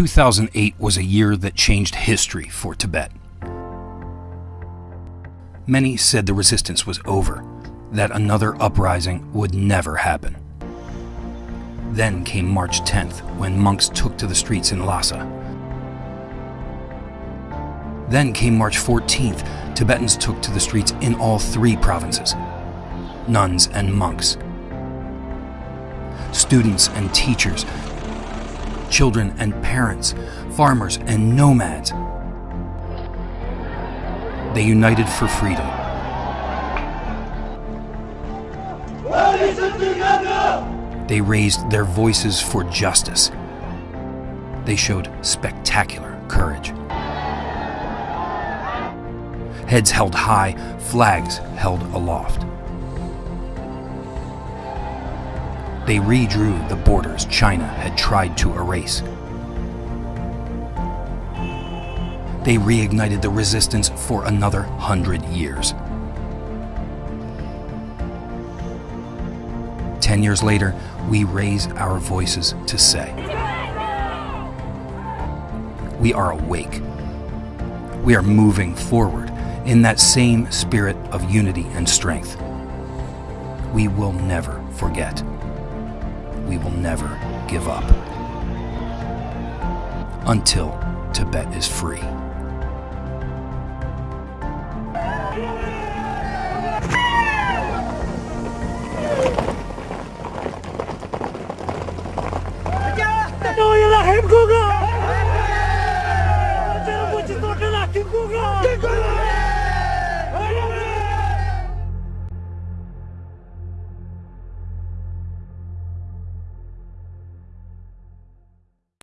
2008 was a year that changed history for Tibet. Many said the resistance was over, that another uprising would never happen. Then came March 10th, when monks took to the streets in Lhasa. Then came March 14th, Tibetans took to the streets in all three provinces nuns and monks, students and teachers, children and parents, farmers and nomads. They united for freedom. They raised their voices for justice. They showed spectacular courage. Heads held high, flags held aloft. They redrew the borders China had tried to erase. They reignited the resistance for another hundred years. Ten years later, we raise our voices to say, We are awake. We are moving forward in that same spirit of unity and strength. We will never forget. We will never give up. Until Tibet is free. Kuga!